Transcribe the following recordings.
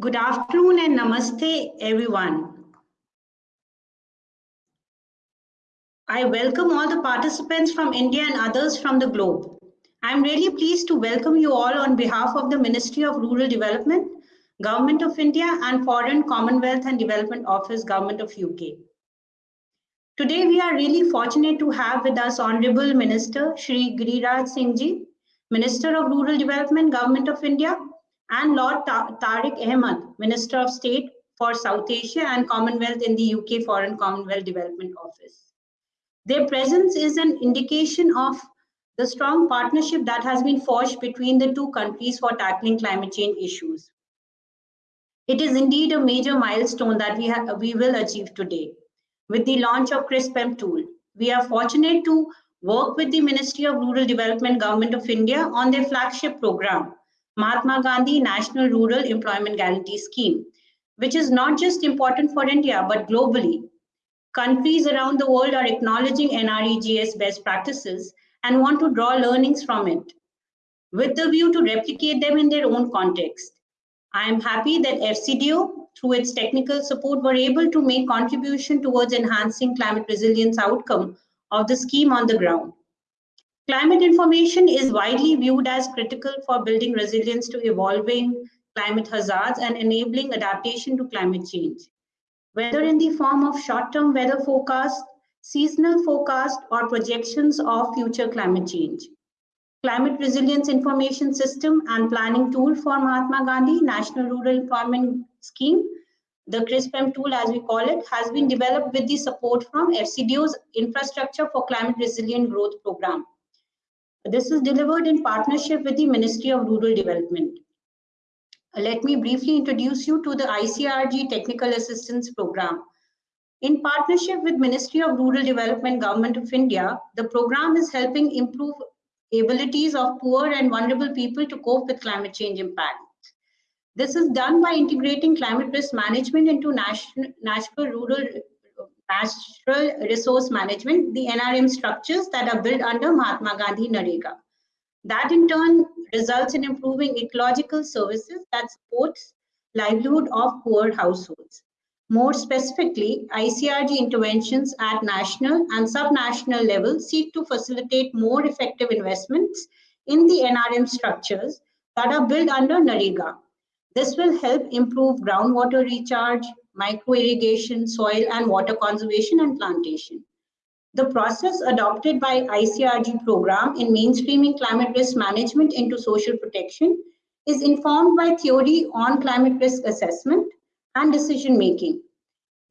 Good afternoon and namaste, everyone. I welcome all the participants from India and others from the globe. I'm really pleased to welcome you all on behalf of the Ministry of Rural Development, Government of India and Foreign Commonwealth and Development Office, Government of UK. Today, we are really fortunate to have with us Honorable Minister Shri Giriraj Singh Ji, Minister of Rural Development, Government of India, and Lord Ta Tariq Ahmad, Minister of State for South Asia and Commonwealth in the UK Foreign Commonwealth Development Office. Their presence is an indication of the strong partnership that has been forged between the two countries for tackling climate change issues. It is indeed a major milestone that we, have we will achieve today. With the launch of CRISPM tool, we are fortunate to work with the Ministry of Rural Development Government of India on their flagship program, Mahatma Gandhi National Rural Employment Guarantee Scheme, which is not just important for India, but globally. Countries around the world are acknowledging NREGS best practices and want to draw learnings from it, with the view to replicate them in their own context. I am happy that FCDO, through its technical support, were able to make contribution towards enhancing climate resilience outcome of the scheme on the ground. Climate information is widely viewed as critical for building resilience to evolving climate hazards and enabling adaptation to climate change. Whether in the form of short-term weather forecast, seasonal forecast, or projections of future climate change. Climate Resilience Information System and Planning Tool for Mahatma Gandhi National Rural Employment Scheme, the CRISPM tool as we call it, has been developed with the support from FCDO's Infrastructure for Climate Resilient Growth Program. This is delivered in partnership with the Ministry of Rural Development. Let me briefly introduce you to the ICRG Technical Assistance Program. In partnership with Ministry of Rural Development, Government of India, the program is helping improve abilities of poor and vulnerable people to cope with climate change impacts. This is done by integrating climate risk management into national, national rural natural resource management, the NRM structures that are built under Mahatma Gandhi NREGA. That in turn results in improving ecological services that supports livelihood of poor households. More specifically, ICRG interventions at national and subnational level seek to facilitate more effective investments in the NRM structures that are built under NREGA. This will help improve groundwater recharge, micro-irrigation, soil and water conservation and plantation. The process adopted by ICRG program in mainstreaming climate risk management into social protection is informed by theory on climate risk assessment and decision making.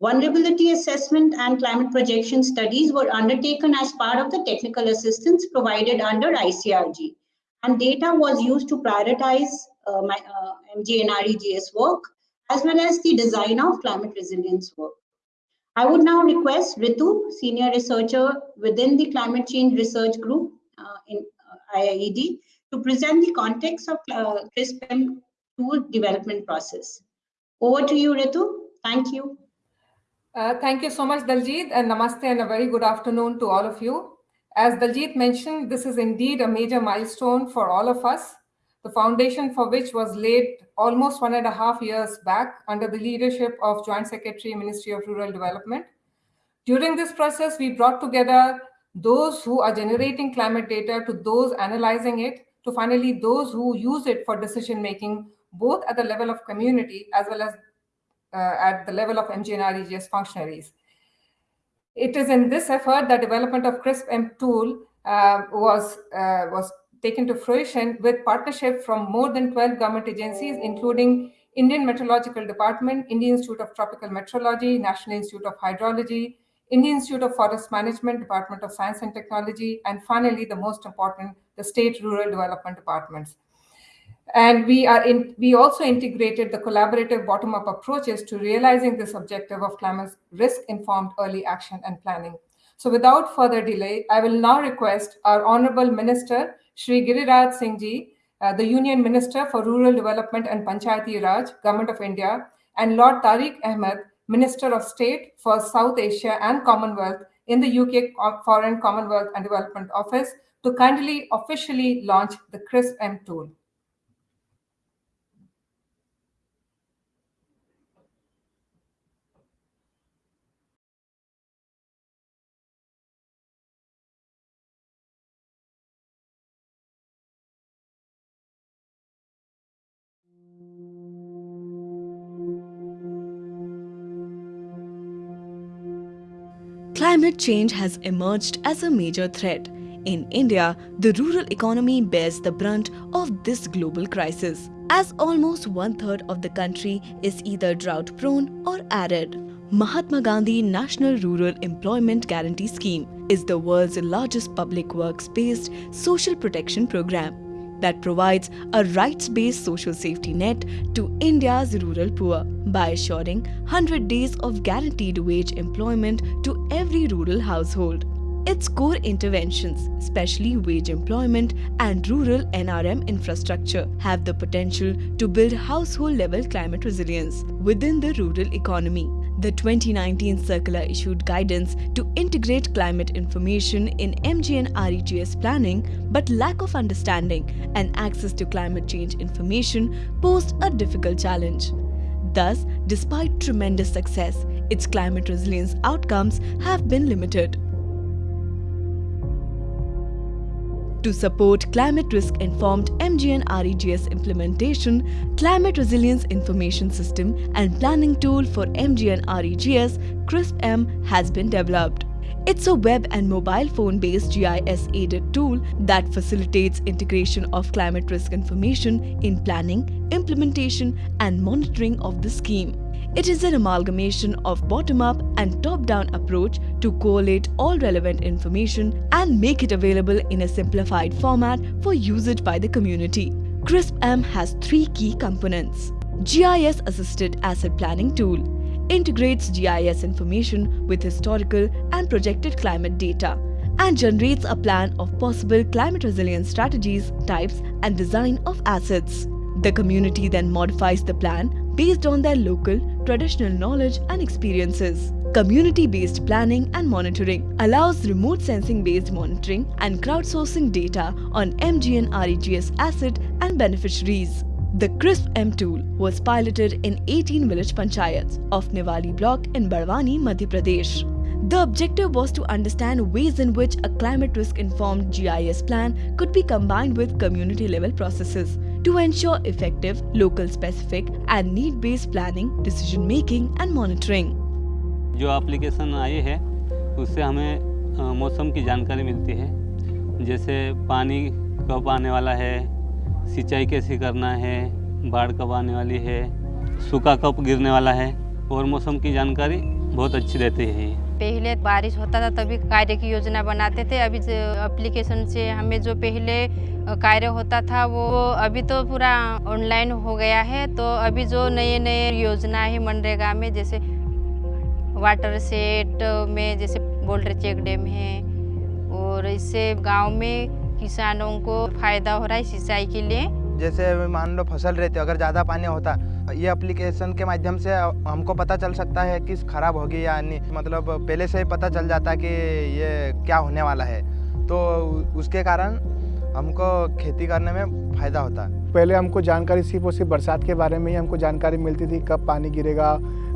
Vulnerability assessment and climate projection studies were undertaken as part of the technical assistance provided under ICRG and data was used to prioritize uh, my, uh, MGNREGS work as well as the design of climate resilience work. I would now request Ritu, senior researcher within the climate change research group uh, in uh, IIED, to present the context of uh, CRISPM tool development process. Over to you, Ritu. Thank you. Uh, thank you so much, Daljit, and namaste and a very good afternoon to all of you. As Daljit mentioned, this is indeed a major milestone for all of us the foundation for which was laid almost one and a half years back under the leadership of Joint Secretary, Ministry of Rural Development. During this process, we brought together those who are generating climate data to those analyzing it, to finally those who use it for decision making, both at the level of community as well as uh, at the level of MGNREGS functionaries. It is in this effort that development of CRISP-M tool uh, was, uh, was taken to fruition with partnership from more than 12 government agencies, including Indian Meteorological Department, Indian Institute of Tropical Meteorology, National Institute of Hydrology, Indian Institute of Forest Management, Department of Science and Technology, and finally, the most important, the State Rural Development Departments. And we are in, we also integrated the collaborative bottom-up approaches to realizing this objective of climate risk-informed early action and planning. So without further delay, I will now request our Honorable Minister, Shri Giriraj Singh Ji, uh, the Union Minister for Rural Development and Panchayati Raj, Government of India, and Lord Tariq Ahmad, Minister of State for South Asia and Commonwealth in the UK Foreign Commonwealth and Development Office to kindly officially launch the CRISP-M tool. Climate change has emerged as a major threat. In India, the rural economy bears the brunt of this global crisis, as almost one third of the country is either drought prone or arid. Mahatma Gandhi National Rural Employment Guarantee Scheme is the world's largest public works based social protection program that provides a rights based social safety net to India's rural poor by assuring 100 days of guaranteed wage employment to every rural household. Its core interventions, especially wage employment and rural NRM infrastructure, have the potential to build household level climate resilience within the rural economy. The 2019 circular issued guidance to integrate climate information in MGNREGS planning, but lack of understanding and access to climate change information posed a difficult challenge. Thus, despite tremendous success, its climate resilience outcomes have been limited. To support climate risk informed MGNREGS implementation, Climate Resilience Information System and Planning Tool for MGNREGS, CRISP-M has been developed. It's a web and mobile phone based GIS aided tool that facilitates integration of climate risk information in planning, implementation, and monitoring of the scheme. It is an amalgamation of bottom-up and top-down approach to collate all relevant information and make it available in a simplified format for usage by the community. CRISP-M has three key components. GIS Assisted Asset Planning Tool integrates GIS information with historical and projected climate data and generates a plan of possible climate resilience strategies, types and design of assets. The community then modifies the plan based on their local, traditional knowledge and experiences. Community-based planning and monitoring allows remote sensing-based monitoring and crowdsourcing data on MGN REGS asset and beneficiaries. The CRISP-M tool was piloted in 18 village panchayats of Niwali block in Barwani, Madhya Pradesh. The objective was to understand ways in which a climate risk informed GIS plan could be combined with community level processes to ensure effective, local specific and need based planning, decision making and monitoring. जो application आई है उससे हमें मौसम की जानकारी मिलती है जैसे पानी कब आने वाला है सिंचाई कैसे करना है बाढ़ कब आने वाली है सूखा कब गिरने वाला है और मौसम की जानकारी बहुत अच्छी रहती है पहले बारिश होता था तभी कार्य की योजना बनाते थे। अभी एप्लीकेशन से हमें जो पहले कार्य होता था वो अभी तो पूरा ऑनलाइन हो गया है। तो अभी जो नए नए योजना है मनरेगा में, जैसे वाटर सेट में जैसे बोल्डर चेक डैम है और इससे गाँव में किसानों को फ़ायदा हो रहा है सिंचाई के लिए। जैसे मान लो फ़सल रहते अगर ज़्यादा पानी होता ये एप्लीकेशन के माध्यम से हमको पता चल सकता है कि खराब होगी या नहीं। मतलब पहले से ही पता चल जाता है कि ये क्या होने वाला है। तो उसके कारण हमको खेती करने में फ़ायदा होता है। पहले हमको जानकारी सिर्फ़ और सिर्फ़ बरसात के बारे में ही हमको जानकारी मिलती थी, कब पानी गिरेगा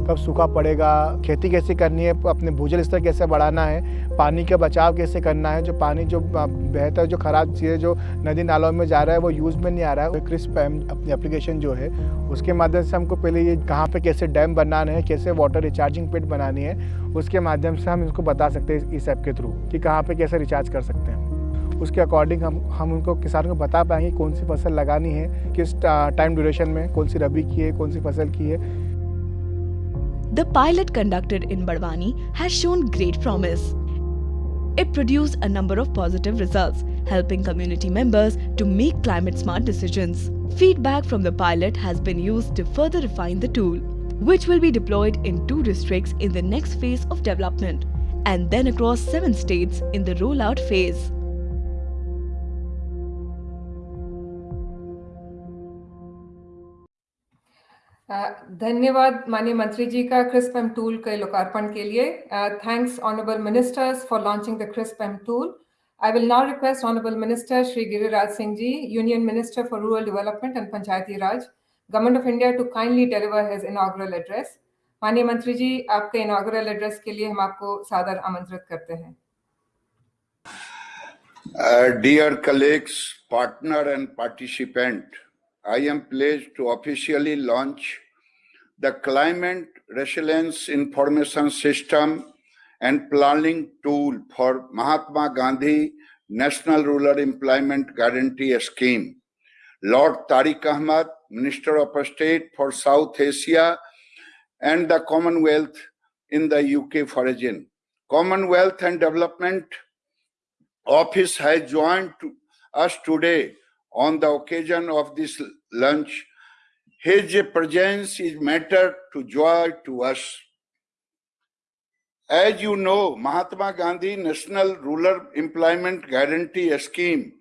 कब सूखा पड़ेगा, खेती कैसे करनी है, अपने भूजल स्तर कैसे बढ़ाना है, पानी का बचाव कैसे करना है, जो पानी जो बेहतर, जो ख़राब चीज़ें जो नदी नालों में जा रहा है, वो यूज़ में नहीं आ रहा है क्रिस्प अपनी एप्लीकेशन जो है। उसके माध्यम से हमको पहले ये कहाँ पर कैसे डैम बनाना है, कैसे वाटर रिचार्जिंग पिट बनानी है, उसके माध्यम से हम इसको बता सकते हैं इस ऐप के थ्रू कि कहाँ पर कैसे रिचार्ज कर सकते हैं। उसके अकॉर्डिंग हम हम उनको, किसानों को बता पाएँगे कौन सी फ़सल लगानी है, किस टाइम ड्यूरेशन में, कौन सी रबी की है, कौन सी फ़सल की है। The pilot conducted in Barwani has shown great promise. It produced a number of positive results, helping community members to make climate smart decisions. Feedback from the pilot has been used to further refine the tool, which will be deployed in two districts in the next phase of development and then across seven states in the rollout phase. धन्यवाद माननीय मंत्री जी का crisp M tool के लोकार्पण के लिए। Thanks honourable ministers for launching the CRISP M tool. I will now request honourable minister Shri Giriraj Singh ji, union minister for rural development and Panchayati Raj, government of India to kindly deliver his inaugural address. माननीय मंत्री जी, आपके inaugural address के लिए हम आपको सादर आमंत्रित करते हैं। Dear colleagues partner and participant I am pleased to officially launch the Climate Resilience Information System and planning tool for Mahatma Gandhi National Rural Employment Guarantee Scheme. Lord Tariq Ahmad, Minister of State for South Asia and the Commonwealth in the UK Foreign. Commonwealth and Development Office has joined us today on the occasion of this lunch. His presence is matter to joy to us. As you know, Mahatma Gandhi National Rural Employment Guarantee Scheme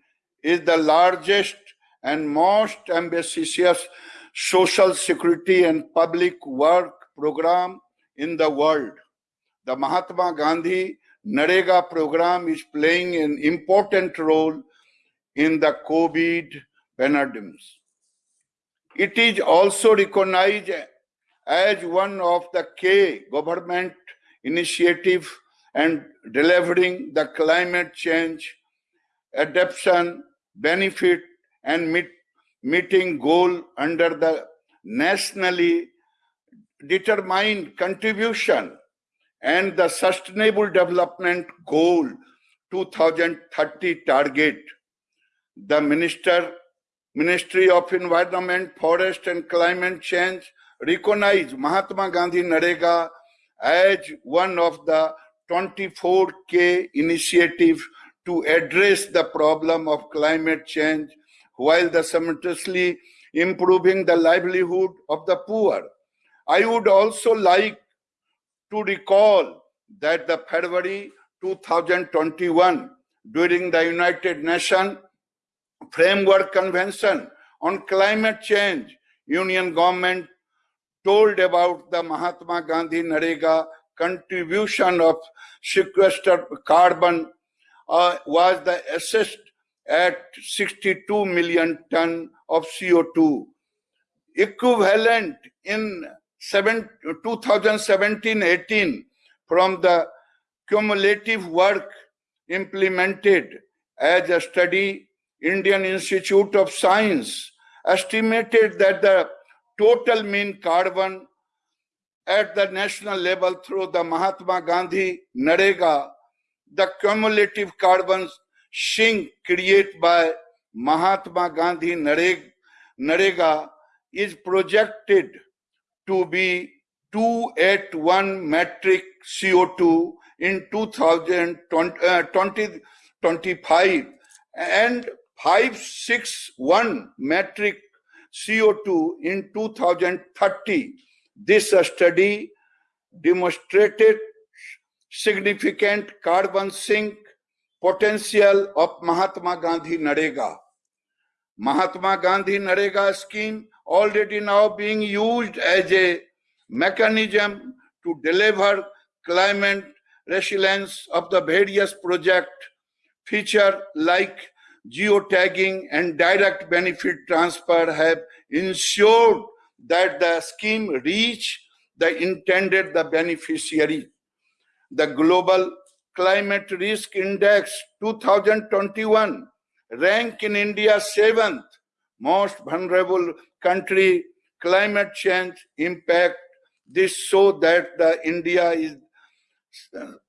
is the largest and most ambitious social security and public work program in the world. The Mahatma Gandhi Narega program is playing an important role in the COVID pandemic. It is also recognized as one of the key government initiative and delivering the climate change adaptation benefit and meet, meeting goal under the nationally determined contribution and the sustainable development goal 2030 target. The minister ministry of environment forest and climate change recognize mahatma gandhi narega as one of the 24k initiative to address the problem of climate change while simultaneously improving the livelihood of the poor. I would also like to recall that the February 2021 during the United Nations Framework Convention on Climate Change, Union government told about the Mahatma Gandhi Narega contribution of sequestered carbon uh, was the assessed at 62 million ton of CO2, equivalent in 2017-18 from the cumulative work implemented as a study, Indian Institute of Science estimated that the total mean carbon at the national level through the Mahatma Gandhi Narega, the cumulative carbon sink created by Mahatma Gandhi Narega is projected to be 281 metric CO2 in 2025 uh, and 561 metric CO2 in 2030. This study demonstrated significant carbon sink potential of Mahatma Gandhi Narega. Mahatma Gandhi Narega scheme already now being used as a mechanism to deliver climate resilience of the various project feature like geotagging and direct benefit transfer have ensured that the scheme reach the intended the beneficiary. The Global Climate Risk Index 2021 rank in India seventh most vulnerable country climate change impact this show that the India is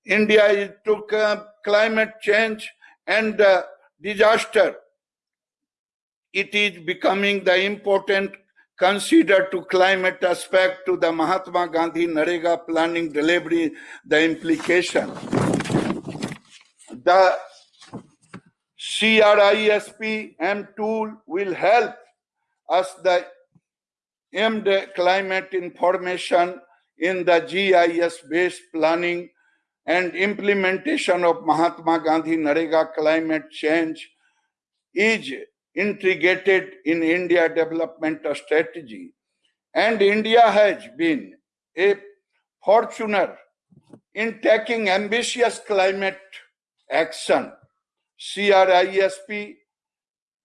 India is took uh, climate change and uh, disaster. It is becoming the important consider to climate aspect to the Mahatma Gandhi Narega planning delivery, the implication. The CRISP M tool will help us the aimed climate information in the GIS-based planning and implementation of Mahatma Gandhi Narega climate change is integrated in India development strategy. And India has been a fortuner in taking ambitious climate action. CRISP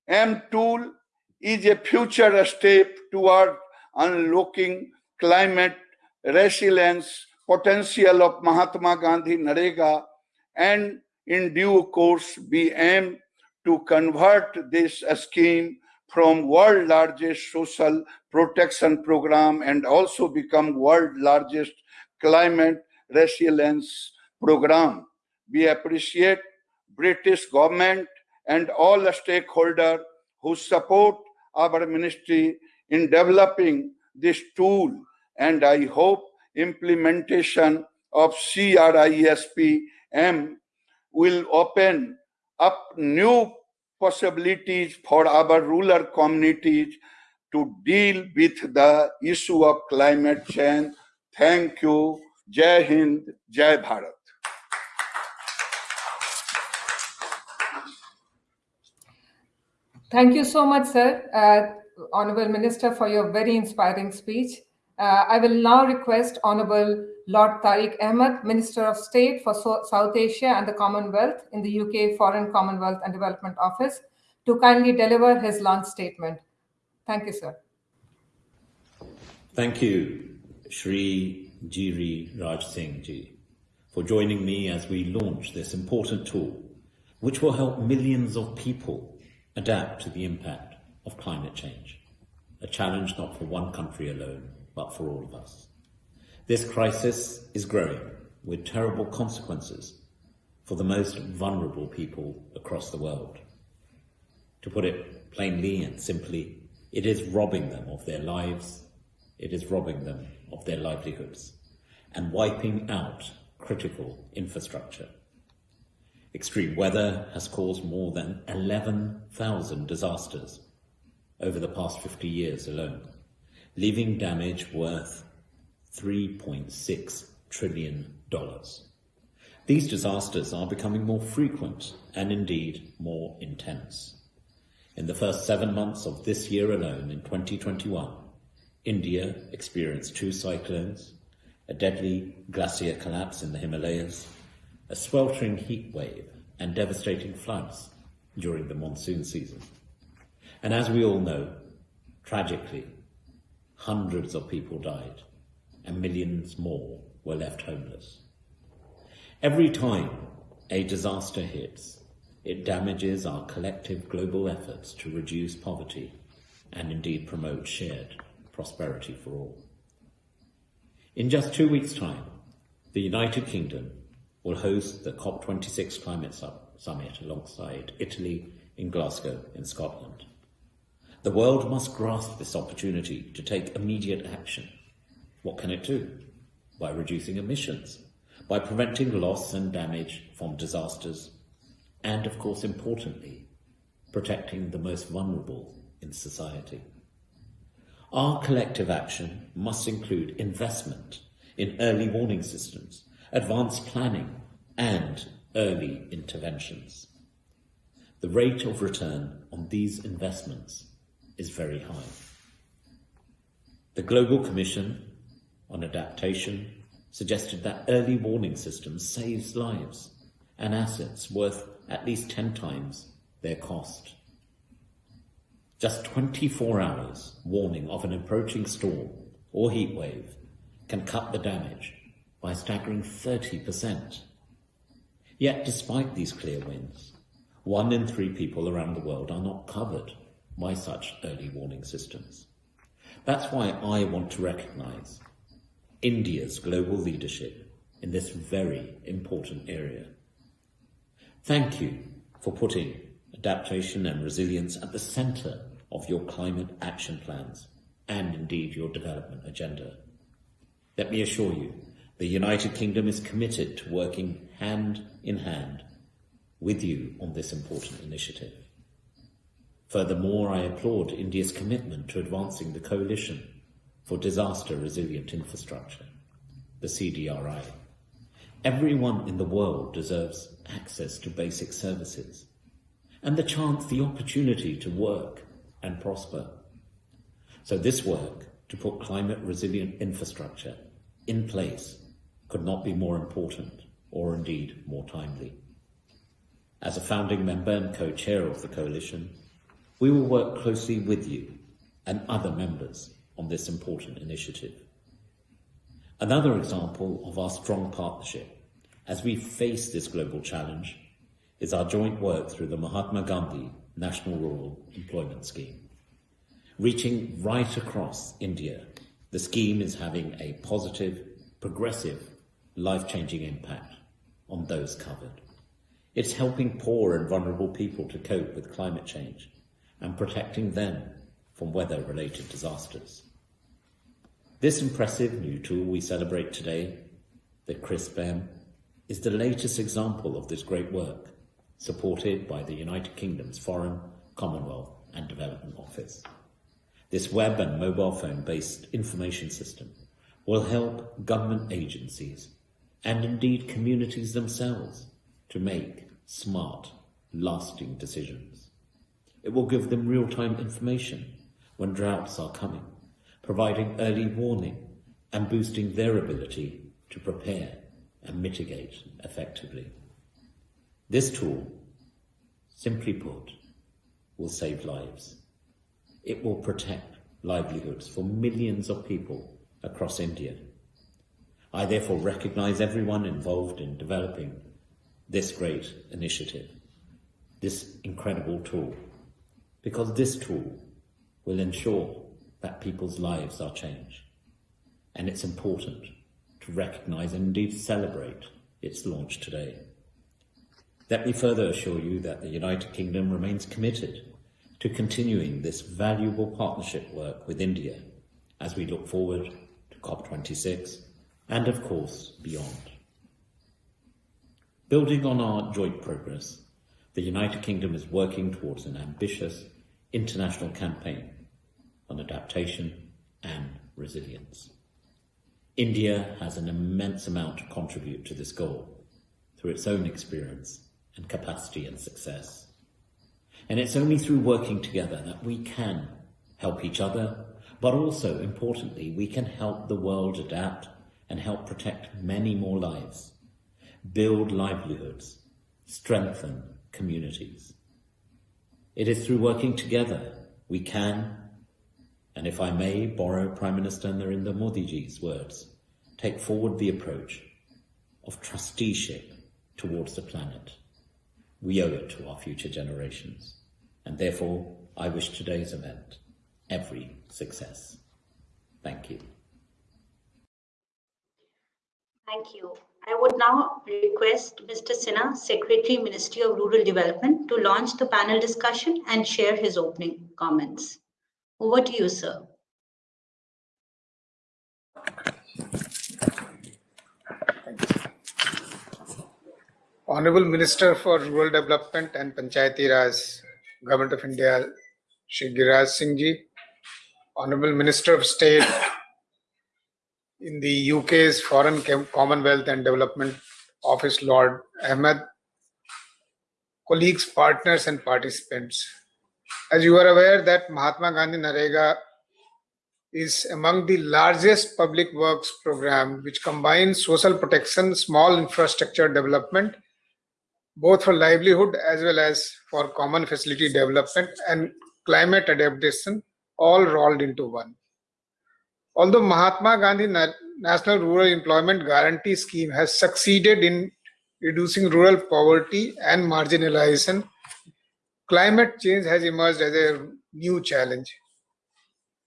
M tool is a future step toward unlocking climate resilience potential of Mahatma Gandhi Narega and in due course we aim to convert this scheme from world largest social protection program and also become world largest climate resilience program. We appreciate British government and all the stakeholders who support our ministry in developing this tool and I hope implementation of CRISP-M will open up new possibilities for our rural communities to deal with the issue of climate change. Thank you. Jai Hind, Jai Bharat. Thank you so much, sir, uh, Honorable Minister, for your very inspiring speech. Uh, I will now request Honorable Lord Tariq Ahmad, Minister of State for so South Asia and the Commonwealth in the UK Foreign Commonwealth and Development Office, to kindly deliver his launch statement. Thank you, sir. Thank you, Shri Giri Raj Singh ji, for joining me as we launch this important tool, which will help millions of people adapt to the impact of climate change, a challenge not for one country alone, but for all of us. This crisis is growing with terrible consequences for the most vulnerable people across the world. To put it plainly and simply, it is robbing them of their lives, it is robbing them of their livelihoods, and wiping out critical infrastructure. Extreme weather has caused more than 11,000 disasters over the past 50 years alone, leaving damage worth $3.6 trillion. These disasters are becoming more frequent and indeed more intense. In the first seven months of this year alone, in 2021, India experienced two cyclones, a deadly glacier collapse in the Himalayas, a sweltering heat wave, and devastating floods during the monsoon season. And as we all know, tragically, hundreds of people died and millions more were left homeless. Every time a disaster hits, it damages our collective global efforts to reduce poverty and indeed promote shared prosperity for all. In just two weeks' time, the United Kingdom will host the COP26 Climate Summit alongside Italy in Glasgow in Scotland. The world must grasp this opportunity to take immediate action. What can it do? By reducing emissions, by preventing loss and damage from disasters, and of course, importantly, protecting the most vulnerable in society. Our collective action must include investment in early warning systems, advanced planning, and early interventions. The rate of return on these investments is very high. The Global Commission on Adaptation suggested that early warning systems saves lives and assets worth at least 10 times their cost. Just 24 hours warning of an approaching storm or heat wave can cut the damage by staggering 30%. Yet, despite these clear wins, one in three people around the world are not covered by such early warning systems. That's why I want to recognise India's global leadership in this very important area. Thank you for putting adaptation and resilience at the centre of your climate action plans and indeed your development agenda. Let me assure you, the United Kingdom is committed to working hand in hand with you on this important initiative. Furthermore, I applaud India's commitment to advancing the Coalition for Disaster Resilient Infrastructure, the CDRI. Everyone in the world deserves access to basic services and the chance, the opportunity to work and prosper. So this work to put climate resilient infrastructure in place could not be more important or indeed more timely. As a founding member and co-chair of the coalition, we will work closely with you and other members on this important initiative. Another example of our strong partnership as we face this global challenge is our joint work through the Mahatma Gandhi National Rural Employment Scheme. Reaching right across India, the scheme is having a positive, progressive, life-changing impact on those covered. It's helping poor and vulnerable people to cope with climate change and protecting them from weather related disasters. This impressive new tool we celebrate today, the CRISPM, is the latest example of this great work, supported by the United Kingdom's Foreign, Commonwealth and Development Office. This web and mobile phone based information system will help government agencies and indeed communities themselves to make smart, lasting decisions. It will give them real-time information when droughts are coming, providing early warning and boosting their ability to prepare and mitigate effectively. This tool, simply put, will save lives. It will protect livelihoods for millions of people across India. I therefore recognise everyone involved in developing this great initiative, this incredible tool, because this tool will ensure that people's lives are changed. And it's important to recognise and indeed celebrate its launch today. Let me further assure you that the United Kingdom remains committed to continuing this valuable partnership work with India as we look forward to COP26 and of course beyond. Building on our joint progress, the United Kingdom is working towards an ambitious international campaign on adaptation and resilience. India has an immense amount to contribute to this goal through its own experience and capacity and success. And it's only through working together that we can help each other, but also, importantly, we can help the world adapt and help protect many more lives build livelihoods, strengthen communities. It is through working together we can, and if I may borrow Prime Minister Narendra Modi's words, take forward the approach of trusteeship towards the planet. We owe it to our future generations, and therefore I wish today's event every success. Thank you. Thank you. I would now request Mr. Sinha, Secretary, Ministry of Rural Development, to launch the panel discussion and share his opening comments. Over to you, sir. Honorable Minister for Rural Development and Panchayati Raj, Government of India, Shri Giraj Singh Ji, Honorable Minister of State in the UK's Foreign Commonwealth and Development Office, Lord Ahmad, colleagues, partners, and participants. As you are aware that Mahatma Gandhi Narega is among the largest public works program which combines social protection, small infrastructure development, both for livelihood as well as for common facility development and climate adaptation all rolled into one. Although Mahatma Gandhi National Rural Employment Guarantee Scheme has succeeded in reducing rural poverty and marginalization, climate change has emerged as a new challenge.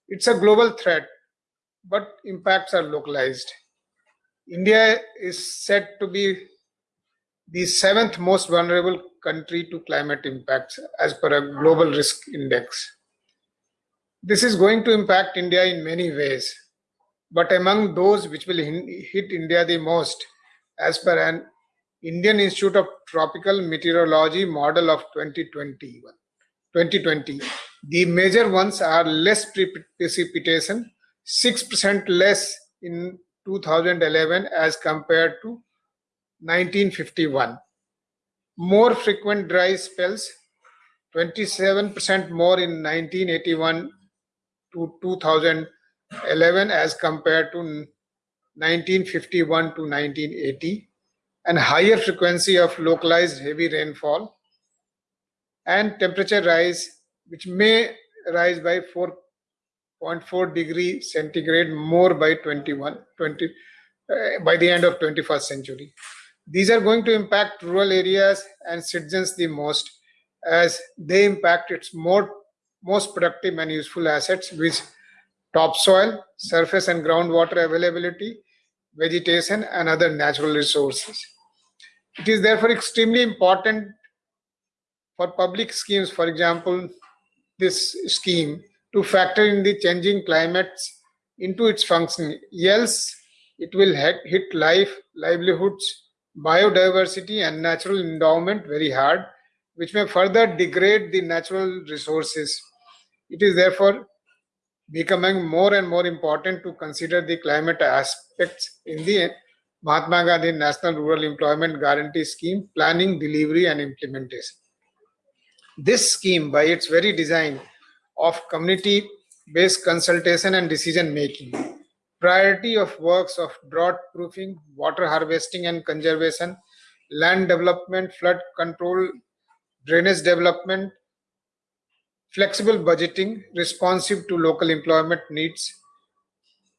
It's a global threat, but impacts are localized. India is said to be the seventh most vulnerable country to climate impacts as per a global risk index. This is going to impact India in many ways, but among those which will hit India the most, as per an Indian Institute of Tropical Meteorology model of 2021. 2020 the major ones are less precipitation, 6% less in 2011 as compared to 1951. More frequent dry spells, 27% more in 1981 to 2011 as compared to 1951 to 1980 and higher frequency of localized heavy rainfall and temperature rise which may rise by 4.4 degree centigrade more by 21 20 uh, by the end of 21st century. These are going to impact rural areas and citizens the most as they impact its more most productive and useful assets which topsoil, surface and groundwater availability, vegetation and other natural resources. It is therefore extremely important for public schemes, for example, this scheme, to factor in the changing climates into its functioning. Else, it will hit life, livelihoods, biodiversity, and natural endowment very hard, which may further degrade the natural resources. It is therefore becoming more and more important to consider the climate aspects in the Mahatma Gandhi National Rural Employment Guarantee Scheme planning, delivery, and implementation. This scheme, by its very design of community based consultation and decision making, priority of works of drought proofing, water harvesting and conservation, land development, flood control, drainage development, flexible budgeting, responsive to local employment needs,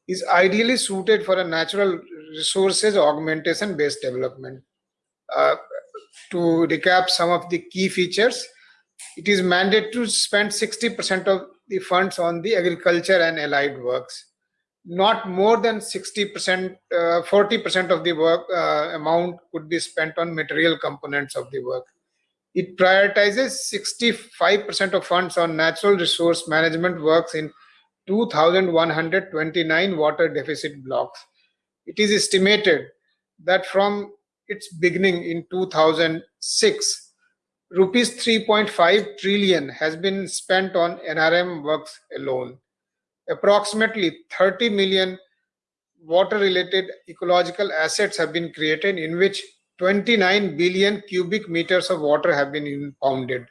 is ideally suited for a natural resources augmentation based development. Uh, to recap some of the key features, it is mandated to spend 60% of the funds on the agriculture and allied works. Not more than 60%, uh, 40% of the work uh, amount could be spent on material components of the work. It prioritizes 65% of funds on natural resource management works in 2,129 water deficit blocks. It is estimated that from its beginning in 2006, rupees 3.5 trillion has been spent on NRM works alone. Approximately 30 million water related ecological assets have been created in which 29 billion cubic meters of water have been impounded.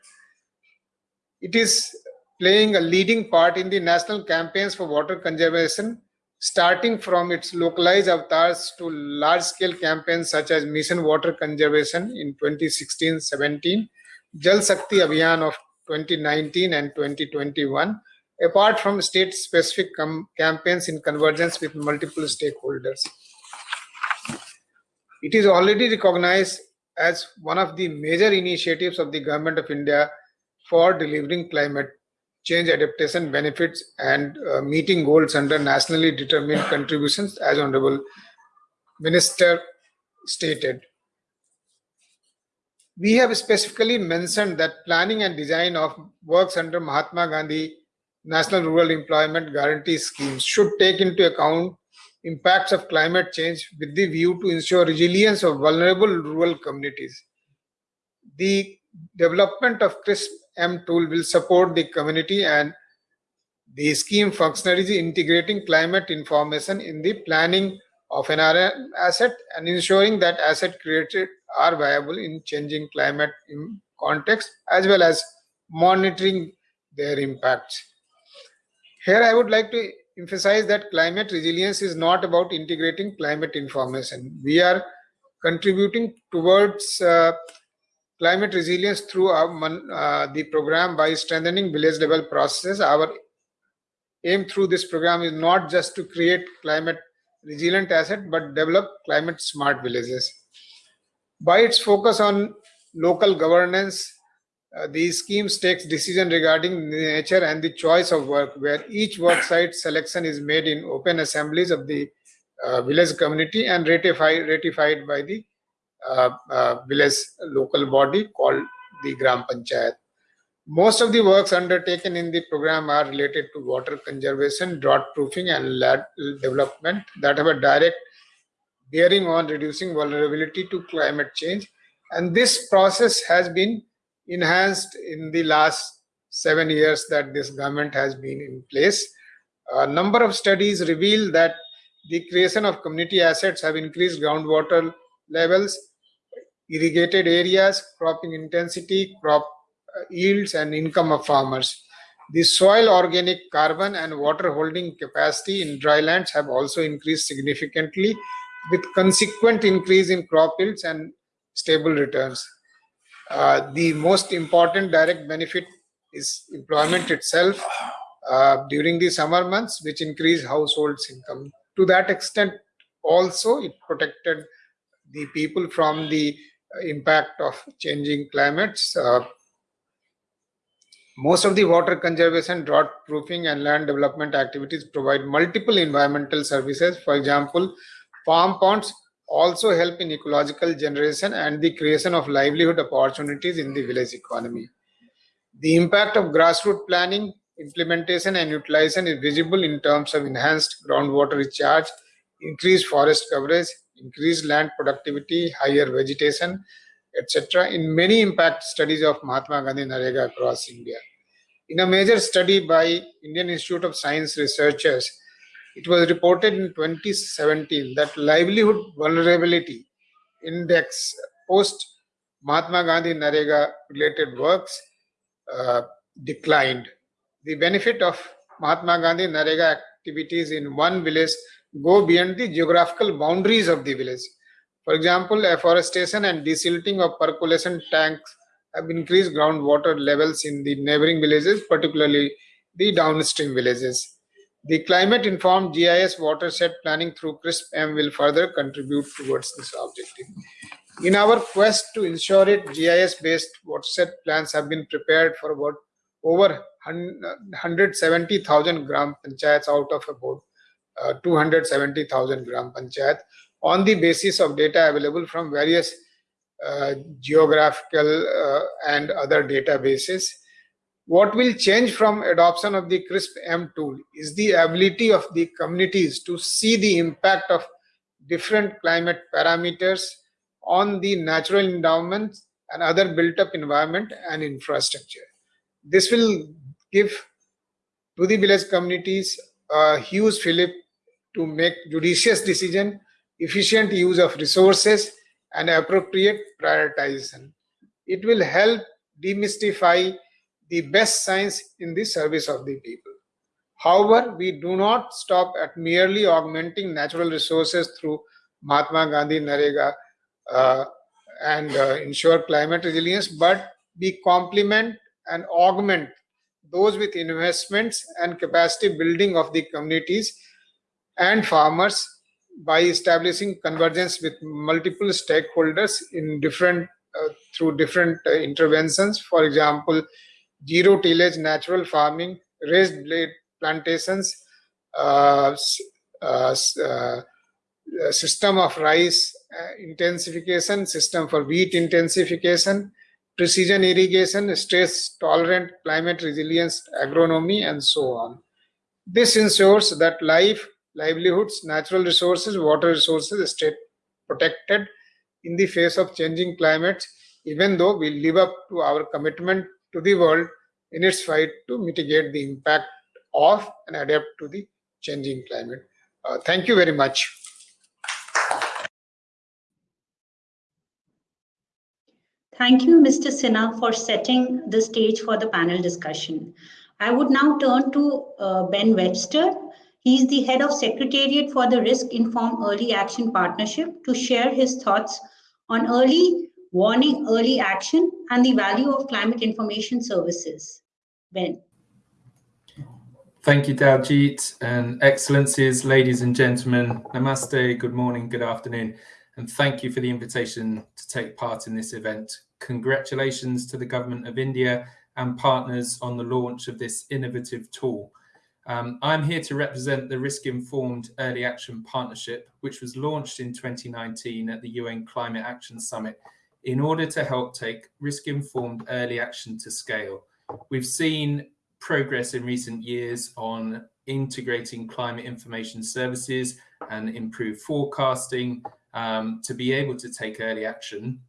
It is playing a leading part in the national campaigns for water conservation, starting from its localized avatars to large scale campaigns such as Mission Water Conservation in 2016 17, Jal Shakti Abhiyan of 2019 and 2021, apart from state specific campaigns in convergence with multiple stakeholders. It is already recognized as one of the major initiatives of the Government of India for delivering climate change adaptation benefits and uh, meeting goals under nationally determined contributions as honorable minister stated. We have specifically mentioned that planning and design of works under mahatma gandhi national rural employment guarantee schemes should take into account impacts of climate change with the view to ensure resilience of vulnerable rural communities the development of crisp M tool will support the community and the scheme functionaries integrating climate information in the planning of an asset and ensuring that asset created are viable in changing climate in context as well as monitoring their impacts. Here I would like to emphasize that climate resilience is not about integrating climate information. We are contributing towards uh, climate resilience through our, uh, the program by strengthening village level processes. Our aim through this program is not just to create climate resilient asset, but develop climate smart villages. By its focus on local governance, uh, the schemes takes decision regarding the nature and the choice of work, where each work site selection is made in open assemblies of the uh, village community and ratified, ratified by the uh, uh, village local body called the Gram Panchayat. Most of the works undertaken in the program are related to water conservation, drought proofing, and land development that have a direct bearing on reducing vulnerability to climate change. And this process has been enhanced in the last seven years that this government has been in place. A number of studies reveal that the creation of community assets have increased groundwater levels, irrigated areas, cropping intensity, crop uh, yields, and income of farmers. The soil organic carbon and water holding capacity in drylands have also increased significantly with consequent increase in crop yields and stable returns. Uh, the most important direct benefit is employment itself uh, during the summer months, which increase households' income. To that extent, also it protected the people from the impact of changing climates. Uh, most of the water conservation, drought proofing, and land development activities provide multiple environmental services. For example, farm ponds also help in ecological generation and the creation of livelihood opportunities in the village economy. The impact of grassroots planning, implementation and utilization is visible in terms of enhanced groundwater recharge, increased forest coverage, increased land productivity, higher vegetation, etc. in many impact studies of Mahatma Gandhi NREGA across India. In a major study by Indian Institute of Science researchers, it was reported in 2017 that livelihood vulnerability index post Mahatma Gandhi NREGA related works uh, declined. The benefit of Mahatma Gandhi NREGA activities in one village go beyond the geographical boundaries of the village. For example, afforestation and desilting of percolation tanks have increased groundwater levels in the neighboring villages, particularly the downstream villages. The climate-informed GIS watershed planning through CRISP-M will further contribute towards this objective. In our quest to ensure it, GIS-based watershed plans have been prepared for about over 170,000 gram panchayats out of about uh, 270,000 gram panchayat on the basis of data available from various uh, geographical uh, and other databases. What will change from adoption of the CRISP-M tool is the ability of the communities to see the impact of different climate parameters on the natural endowments and other built-up environment and infrastructure. This will give to the village communities a huge fillip to make judicious decision, efficient use of resources, and appropriate prioritization. It will help demystify the best science in the service of the people. However, we do not stop at merely augmenting natural resources through Mahatma Gandhi NREGA uh, and uh, ensure climate resilience, but we complement and augment those with investments and capacity building of the communities and farmers by establishing convergence with multiple stakeholders in different uh, through different uh, interventions for example zero tillage natural farming raised blade plantations uh, uh, uh system of rice uh, intensification system for wheat intensification precision irrigation stress tolerant climate resilience agronomy and so on. This ensures that life livelihoods, natural resources, water resources stay protected in the face of changing climates, even though we live up to our commitment to the world in its fight to mitigate the impact of and adapt to the changing climate. Uh, thank you very much. Thank you, Mr. Sinha, for setting the stage for the panel discussion. I would now turn to uh, Ben Webster, he is the head of Secretariat for the Risk Informed Early Action Partnership to share his thoughts on early warning, early action, and the value of climate information services. Ben. Thank you, Daljit, and excellencies, ladies and gentlemen. Namaste, good morning, good afternoon, and thank you for the invitation to take part in this event. Congratulations to the Government of India and partners on the launch of this innovative tool. Um, I'm here to represent the Risk Informed Early Action Partnership, which was launched in 2019 at the UN Climate Action Summit in order to help take risk informed early action to scale. We've seen progress in recent years on integrating climate information services and improved forecasting um, to be able to take early action.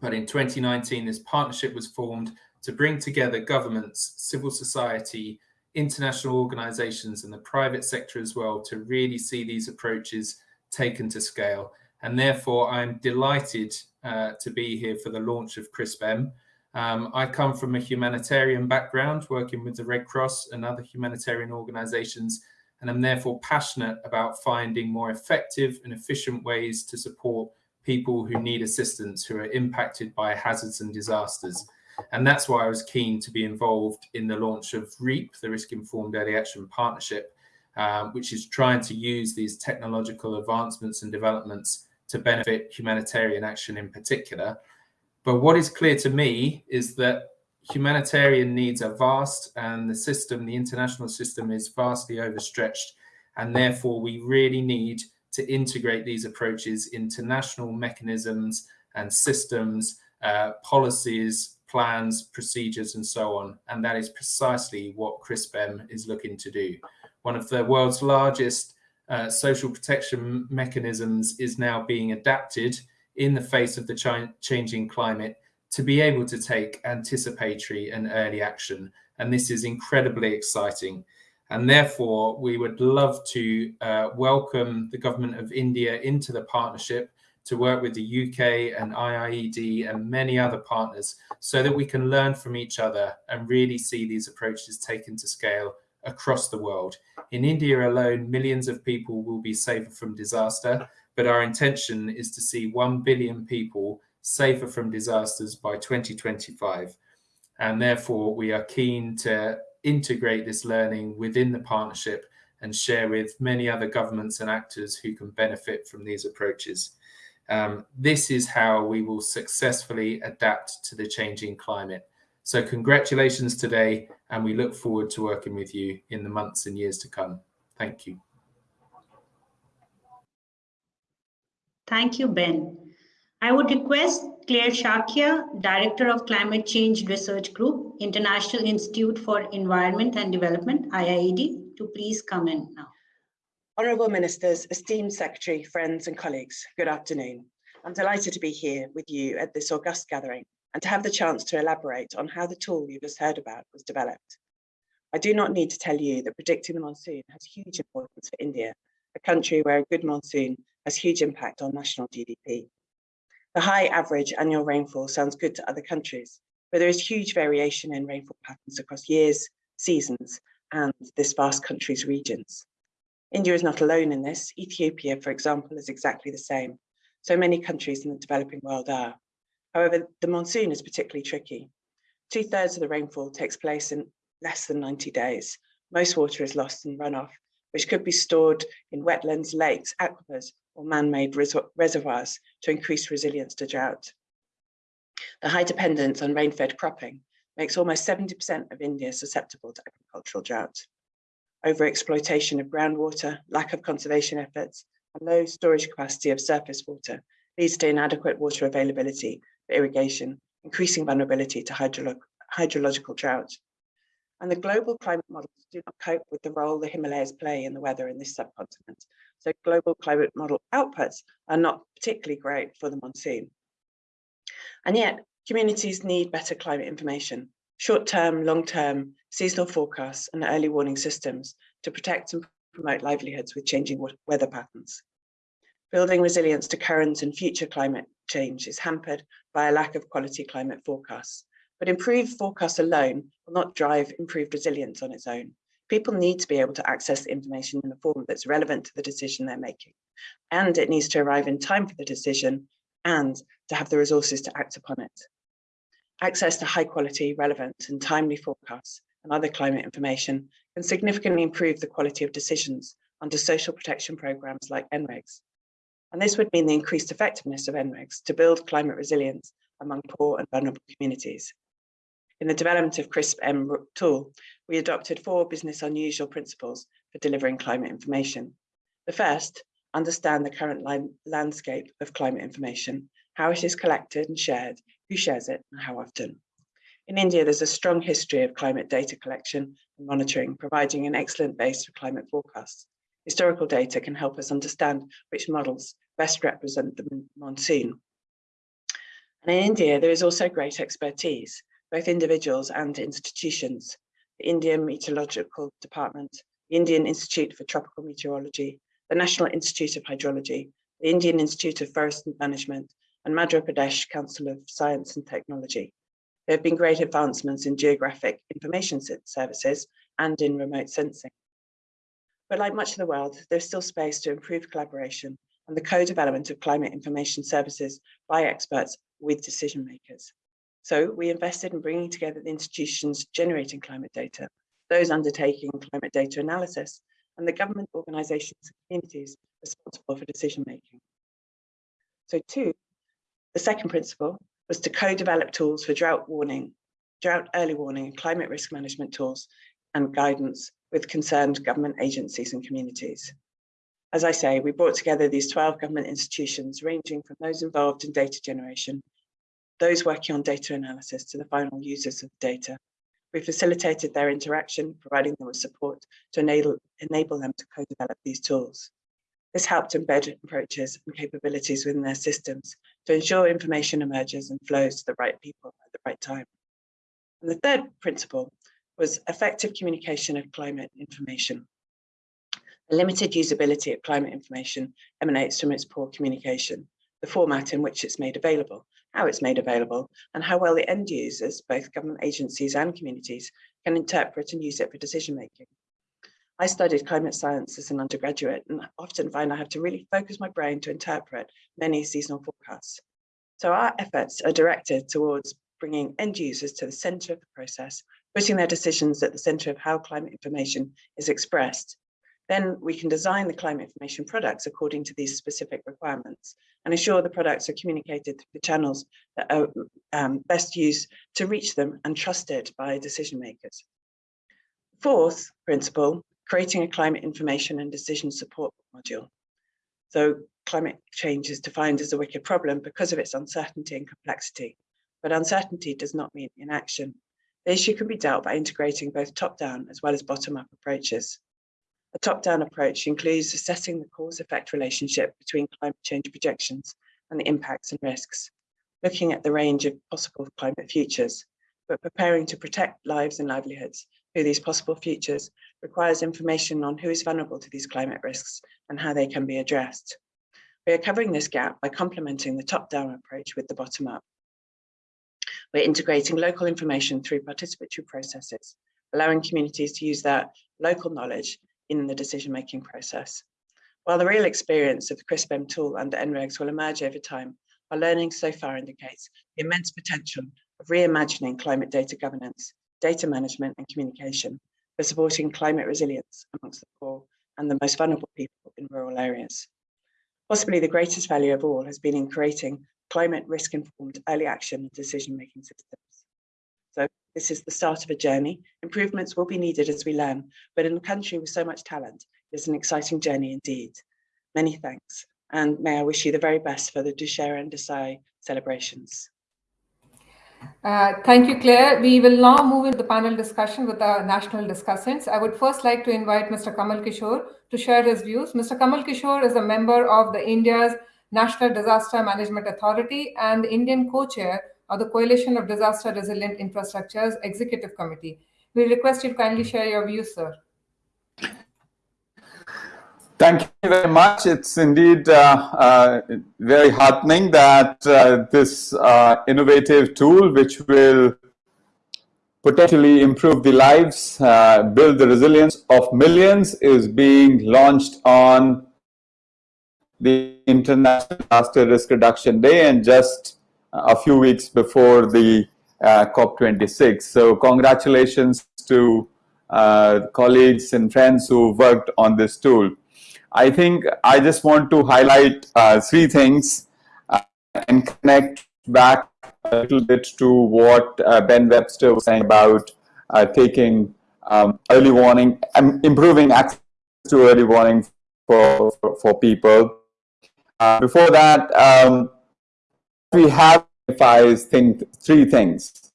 But in 2019, this partnership was formed to bring together governments, civil society, international organizations and the private sector as well to really see these approaches taken to scale. And therefore, I'm delighted uh, to be here for the launch of CRISP-M. Um, I come from a humanitarian background, working with the Red Cross and other humanitarian organizations, and I'm therefore passionate about finding more effective and efficient ways to support people who need assistance, who are impacted by hazards and disasters. And that's why I was keen to be involved in the launch of REAP, the Risk Informed Early Action Partnership, um, which is trying to use these technological advancements and developments to benefit humanitarian action in particular. But what is clear to me is that humanitarian needs are vast and the system, the international system is vastly overstretched. And therefore we really need to integrate these approaches into national mechanisms and systems, uh, policies, plans, procedures, and so on. And that is precisely what CRISPM is looking to do. One of the world's largest uh, social protection mechanisms is now being adapted in the face of the ch changing climate to be able to take anticipatory and early action. And this is incredibly exciting. And therefore, we would love to uh, welcome the government of India into the partnership to work with the UK and IIED and many other partners so that we can learn from each other and really see these approaches taken to scale across the world. In India alone, millions of people will be safer from disaster, but our intention is to see 1 billion people safer from disasters by 2025. And therefore, we are keen to integrate this learning within the partnership and share with many other governments and actors who can benefit from these approaches. Um, this is how we will successfully adapt to the changing climate. So congratulations today, and we look forward to working with you in the months and years to come. Thank you. Thank you, Ben. I would request Clare Shakya, Director of Climate Change Research Group, International Institute for Environment and Development, IIED, to please come in now. Honourable Ministers, esteemed Secretary, friends and colleagues, good afternoon. I'm delighted to be here with you at this august gathering and to have the chance to elaborate on how the tool you just heard about was developed. I do not need to tell you that predicting the monsoon has huge importance for India, a country where a good monsoon has huge impact on national GDP. The high average annual rainfall sounds good to other countries, but there is huge variation in rainfall patterns across years, seasons, and this vast country's regions. India is not alone in this. Ethiopia, for example, is exactly the same. So many countries in the developing world are. However, the monsoon is particularly tricky. Two thirds of the rainfall takes place in less than 90 days. Most water is lost in runoff, which could be stored in wetlands, lakes, aquifers, or man-made res reservoirs to increase resilience to drought. The high dependence on rain-fed cropping makes almost 70% of India susceptible to agricultural drought. Overexploitation of groundwater, lack of conservation efforts, and low storage capacity of surface water leads to inadequate water availability irrigation, increasing vulnerability to hydrolo hydrological drought. And the global climate models do not cope with the role the Himalayas play in the weather in this subcontinent. So global climate model outputs are not particularly great for the monsoon. And yet communities need better climate information, short-term, long-term, seasonal forecasts and early warning systems to protect and promote livelihoods with changing weather patterns. Building resilience to current and future climate change is hampered by a lack of quality climate forecasts. But improved forecasts alone will not drive improved resilience on its own. People need to be able to access the information in a form that's relevant to the decision they're making. And it needs to arrive in time for the decision and to have the resources to act upon it. Access to high quality, relevant and timely forecasts and other climate information can significantly improve the quality of decisions under social protection programs like NREGS. And this would mean the increased effectiveness of NREGS to build climate resilience among poor and vulnerable communities. In the development of CRISP-M tool, we adopted four business unusual principles for delivering climate information. The first, understand the current landscape of climate information, how it is collected and shared, who shares it and how often. In India, there's a strong history of climate data collection and monitoring, providing an excellent base for climate forecasts. Historical data can help us understand which models best represent the monsoon. And in India, there is also great expertise, both individuals and institutions. The Indian Meteorological Department, the Indian Institute for Tropical Meteorology, the National Institute of Hydrology, the Indian Institute of Forest Management, and Madhya Pradesh Council of Science and Technology. There have been great advancements in geographic information services and in remote sensing. But like much of the world, there's still space to improve collaboration and the co-development of climate information services by experts with decision makers. So we invested in bringing together the institutions generating climate data, those undertaking climate data analysis, and the government organisations and communities responsible for decision making. So two, the second principle was to co-develop tools for drought warning, drought early warning and climate risk management tools and guidance with concerned government agencies and communities. As I say, we brought together these 12 government institutions ranging from those involved in data generation, those working on data analysis to the final users of the data. We facilitated their interaction, providing them with support to enable, enable them to co-develop these tools. This helped embed approaches and capabilities within their systems to ensure information emerges and flows to the right people at the right time. And the third principle was effective communication of climate information. The limited usability of climate information emanates from its poor communication, the format in which it's made available, how it's made available, and how well the end users, both government agencies and communities, can interpret and use it for decision making. I studied climate science as an undergraduate and often find I have to really focus my brain to interpret many seasonal forecasts. So our efforts are directed towards bringing end users to the center of the process, putting their decisions at the center of how climate information is expressed. Then we can design the climate information products according to these specific requirements and ensure the products are communicated through the channels that are um, best used to reach them and trusted by decision makers. Fourth principle creating a climate information and decision support module. So climate change is defined as a wicked problem because of its uncertainty and complexity, but uncertainty does not mean inaction. The issue can be dealt by integrating both top-down as well as bottom-up approaches. A top-down approach includes assessing the cause-effect relationship between climate change projections and the impacts and risks, looking at the range of possible climate futures, but preparing to protect lives and livelihoods through these possible futures requires information on who is vulnerable to these climate risks and how they can be addressed. We are covering this gap by complementing the top-down approach with the bottom-up. We're integrating local information through participatory processes, allowing communities to use their local knowledge in the decision-making process. While the real experience of the CRISP-M tool under NREGS will emerge over time, our learning so far indicates the immense potential of reimagining climate data governance, data management and communication for supporting climate resilience amongst the poor and the most vulnerable people in rural areas. Possibly the greatest value of all has been in creating climate risk informed early action and decision making systems. So this is the start of a journey. Improvements will be needed as we learn, but in a country with so much talent, it's an exciting journey indeed. Many thanks. And may I wish you the very best for the Dussehra and Desai celebrations. Uh, thank you, Clare. We will now move into the panel discussion with our national discussants. I would first like to invite Mr. Kamal Kishore to share his views. Mr. Kamal Kishore is a member of the India's National Disaster Management Authority and the Indian co-chair of the Coalition of Disaster Resilient Infrastructures Executive Committee. We request you to kindly share your views, sir. Thank you very much. It's indeed uh, uh, very heartening that uh, this uh, innovative tool, which will potentially improve the lives, uh, build the resilience of millions, is being launched on the International Disaster Risk Reduction Day and just a few weeks before the uh, COP26. So congratulations to colleagues and friends who worked on this tool. I think I just want to highlight uh, three things uh, and connect back a little bit to what uh, Ben Webster was saying about uh, taking um, early warning and improving access to early warning for, for, for people. Uh, before that, um, we have think, three things.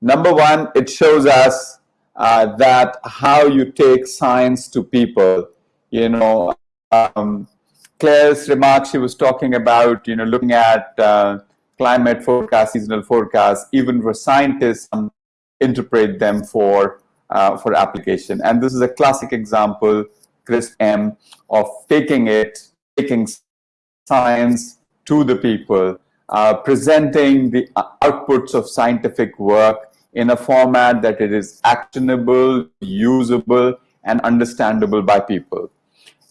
Number one, it shows us uh, that how you take science to people you know, um, Clare's remarks, she was talking about, you know, looking at uh, climate forecasts, seasonal forecasts, even for scientists, um, interpret them for uh, for application. And this is a classic example, CRISP-M, of taking it, taking science to the people, uh, presenting the outputs of scientific work in a format that it is actionable, usable, and understandable by people.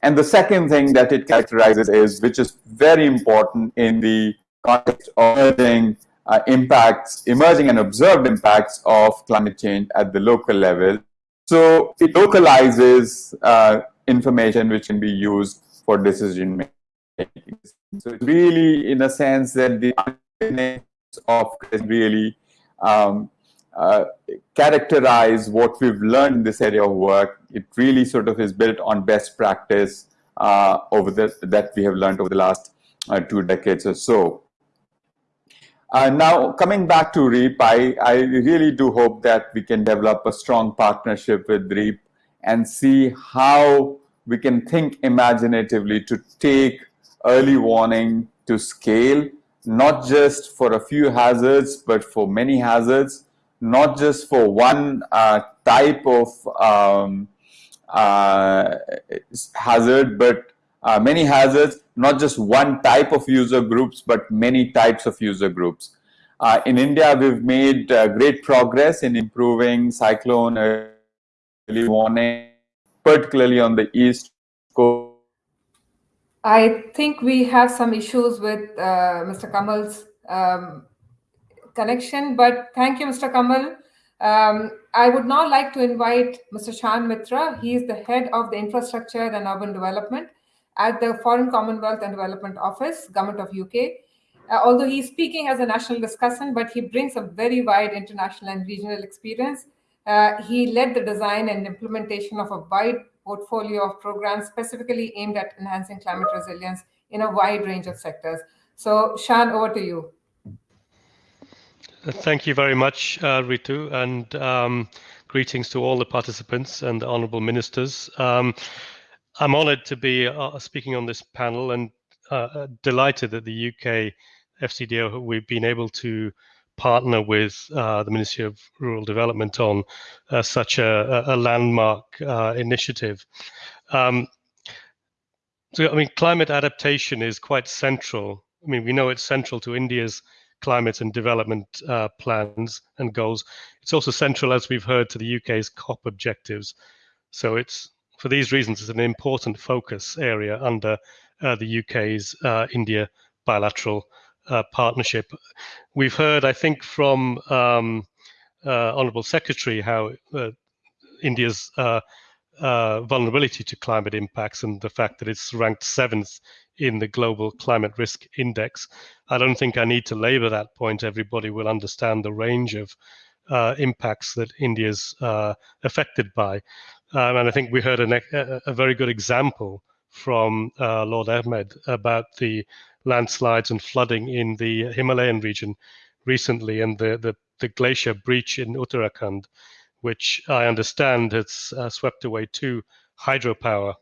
And the second thing that it characterizes is, which is very important in the context of emerging uh, impacts, emerging and observed impacts of climate change at the local level. So it localizes uh, information which can be used for decision making. So it's really, in a sense, that the of really um, uh, characterize what we've learned in this area of work. It really sort of is built on best practice uh, over the, that we have learned over the last uh, two decades or so. Uh, now, coming back to REAP, I, I really do hope that we can develop a strong partnership with REAP and see how we can think imaginatively to take early warning to scale, not just for a few hazards, but for many hazards, not just for one uh, type of um, uh, hazard, but uh, many hazards, not just one type of user groups, but many types of user groups. Uh, in India, we've made uh, great progress in improving cyclone early warning, particularly on the east coast. I think we have some issues with uh, Mr. Kamal's um, connection, but thank you, Mr. Kamal. Um, I would now like to invite Mr. Shan Mitra. He is the head of the Infrastructure and Urban Development at the Foreign Commonwealth and Development Office, Government of UK. Uh, although he's speaking as a national discussant, but he brings a very wide international and regional experience. Uh, he led the design and implementation of a wide portfolio of programs specifically aimed at enhancing climate resilience in a wide range of sectors. So, Shan, over to you. Thank you very much, uh, Ritu, and um, greetings to all the participants and the honourable ministers. Um, I'm honoured to be uh, speaking on this panel and uh, delighted that the UK FCDO we've been able to partner with uh, the Ministry of Rural Development on uh, such a, a landmark uh, initiative. Um, so, I mean, climate adaptation is quite central. I mean, we know it's central to India's climate and development uh, plans and goals. It's also central, as we've heard, to the UK's COP objectives. So it's for these reasons, it's an important focus area under uh, the UK's uh, India bilateral uh, partnership. We've heard, I think, from um, uh, Honourable Secretary how uh, India's uh, uh, vulnerability to climate impacts and the fact that it's ranked seventh in the global climate risk index. I don't think I need to labor that point. Everybody will understand the range of impacts that India's affected by. Um, and I think we heard a, a very good example from Lord Ahmad about the landslides and flooding in the Himalayan region recently and the, the, the glacier breach in Uttarakhand, which I understand has uh, swept away two hydropower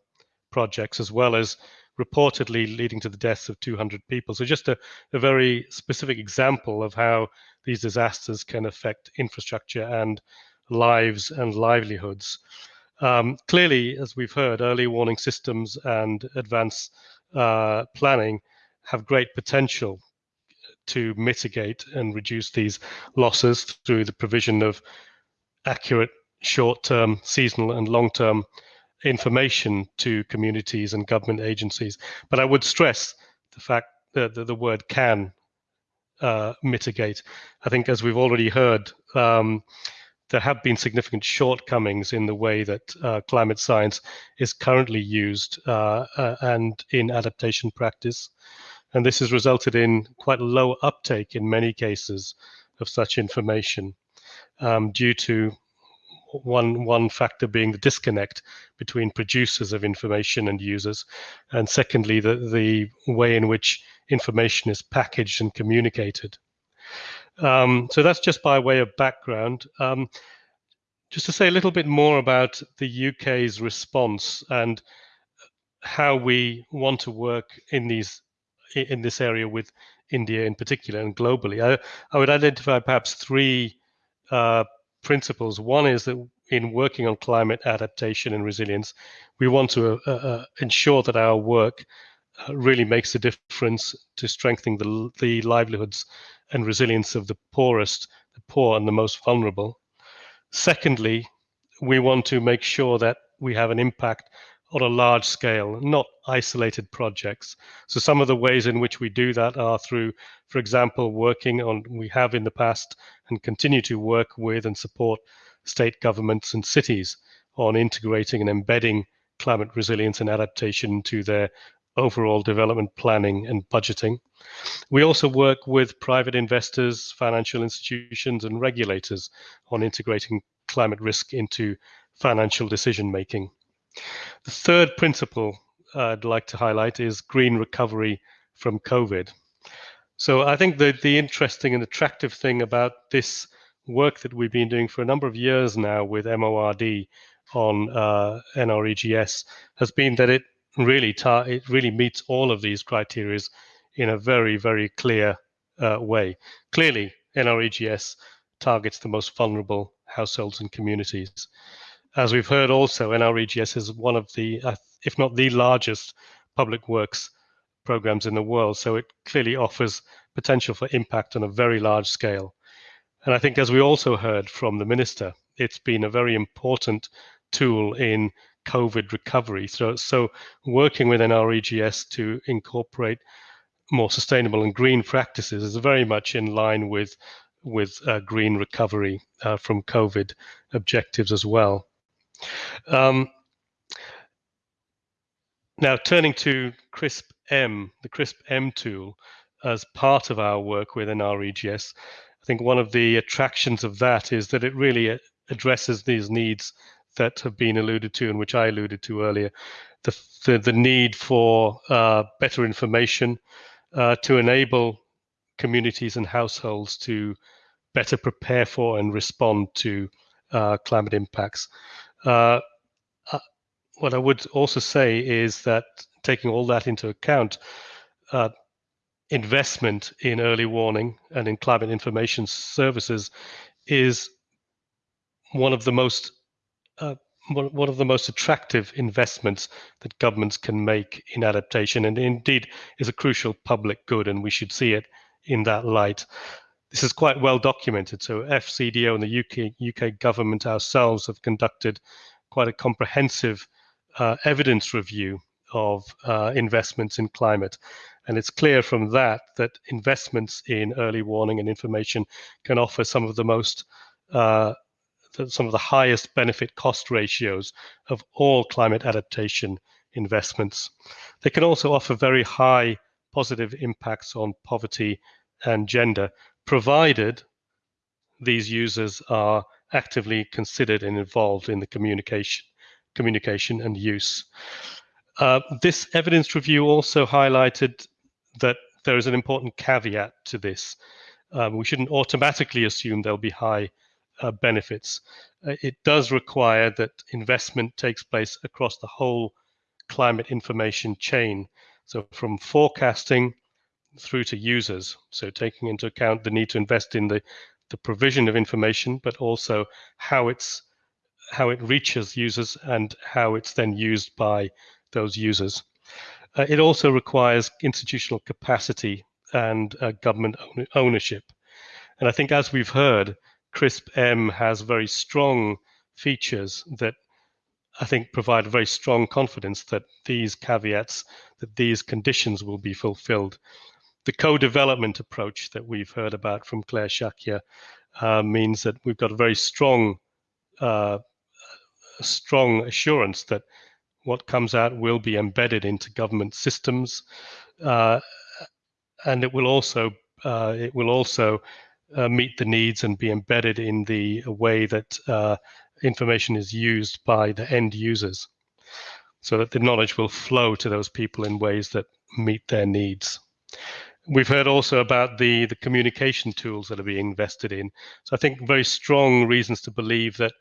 projects as well as reportedly leading to the deaths of 200 people. So just a, a very specific example of how these disasters can affect infrastructure and lives and livelihoods. Um, clearly, as we've heard, early warning systems and advanced uh, planning have great potential to mitigate and reduce these losses through the provision of accurate short-term, seasonal and long-term information to communities and government agencies. But I would stress the fact that the, word can uh, mitigate. I think as we've already heard, um, there have been significant shortcomings in the way that uh, climate science is currently used uh, uh and in adaptation practice and this has resulted in quite low uptake in many cases of such information um, due to one one factor being the disconnect between producers of information and users, and secondly the the way in which information is packaged and communicated. Um, so that's just by way of background. Um, just to say a little bit more about the UK's response and how we want to work in these in this area with India in particular and globally. I, I would identify perhaps three uh, principles. One is that in working on climate adaptation and resilience, we want to uh, uh, ensure that our work uh, really makes a difference to strengthening the, the livelihoods and resilience of the poorest, the poor and the most vulnerable. Secondly, we want to make sure that we have an impact on a large scale, not isolated projects. So some of the ways in which we do that are through, for example, working on, we have in the past and continue to work with and support state governments and cities on integrating and embedding climate resilience and adaptation into their overall development planning and budgeting. We also work with private investors, financial institutions, and regulators on integrating climate risk into financial decision making. The third principle I'd like to highlight is green recovery from COVID. So I think the, the interesting and attractive thing about this work that we've been doing for a number of years now with MORD on uh, NREGS has been that it really it really meets all of these criteria in a very very clear uh, way. Clearly, NREGS targets the most vulnerable households and communities. As we've heard also, NREGS is one of the, uh, if not the largest public works programs in the world. So it clearly offers potential for impact on a very large scale. And I think as we also heard from the minister, it's been a very important tool in COVID recovery. So, so working with NREGS to incorporate more sustainable and green practices is very much in line with with uh, green recovery uh, from COVID objectives as well. Um, now, turning to CRISP M, the CRISP M tool, as part of our work within NREGS, I think one of the attractions of that is that it really uh, addresses these needs that have been alluded to and which I alluded to earlier. The, the, the need for uh, better information uh, to enable communities and households to better prepare for and respond to uh, climate impacts. Uh, uh, what I would also say is that taking all that into account, uh, investment in early warning and in climate information services is one of the most uh, one of the most attractive investments that governments can make in adaptation and indeed is a crucial public good and we should see it in that light this is quite well documented. So FCDO and the UK, UK government ourselves have conducted quite a comprehensive uh, evidence review of uh, investments in climate. And it's clear from that that investments in early warning and information can offer some of the most, uh, some of the highest benefit cost ratios of all climate adaptation investments. They can also offer very high positive impacts on poverty and gender, provided these users are actively considered and involved in the communication, communication and use. Uh, this evidence review also highlighted that there is an important caveat to this. Um, we shouldn't automatically assume there'll be high uh, benefits. Uh, it does require that investment takes place across the whole climate information chain. So from forecasting through to users. So taking into account the need to invest in the, the provision of information, but also how it's how it reaches users and how it's then used by those users. Uh, it also requires institutional capacity and uh, government own ownership. And I think as we've heard, CRISP-M has very strong features that I think provide very strong confidence that these caveats, that these conditions will be fulfilled the co-development approach that we've heard about from Clare Shakya uh, means that we've got a very strong, uh, strong assurance that what comes out will be embedded into government systems, uh, and it will also uh, it will also uh, meet the needs and be embedded in the way that uh, information is used by the end users, so that the knowledge will flow to those people in ways that meet their needs. We've heard also about the, the communication tools that are being invested in. So I think very strong reasons to believe that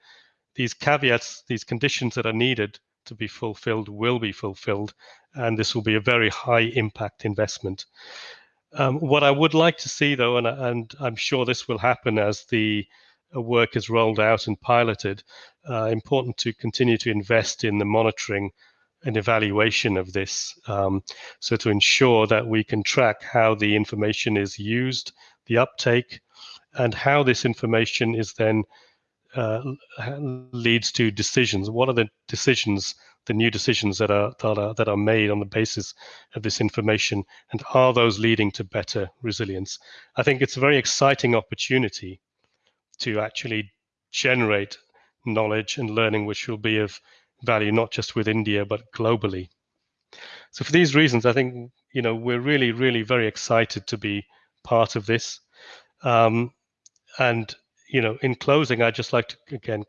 these caveats, these conditions that are needed to be fulfilled will be fulfilled, and this will be a very high impact investment. Um, what I would like to see, though, and, and I'm sure this will happen as the uh, work is rolled out and piloted, uh, important to continue to invest in the monitoring an evaluation of this. Um, so to ensure that we can track how the information is used, the uptake, and how this information is then uh, leads to decisions. What are the decisions, the new decisions that are, that are that are made on the basis of this information, and are those leading to better resilience? I think it's a very exciting opportunity to actually generate knowledge and learning, which will be of value, not just with India, but globally. So for these reasons, I think, you know, we're really, really very excited to be part of this. Um, and, you know, in closing, I'd just like to, again,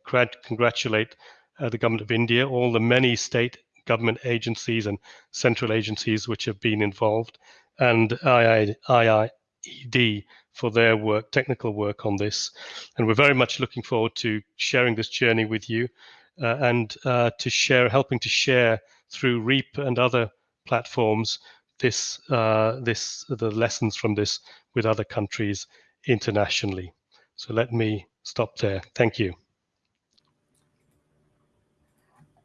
congratulate uh, the government of India, all the many state government agencies and central agencies which have been involved, and II, IIED for their work, technical work on this. And we're very much looking forward to sharing this journey with you and uh, to share, helping to share through REAP and other platforms this, uh, this, the lessons from this with other countries internationally. So let me stop there. Thank you.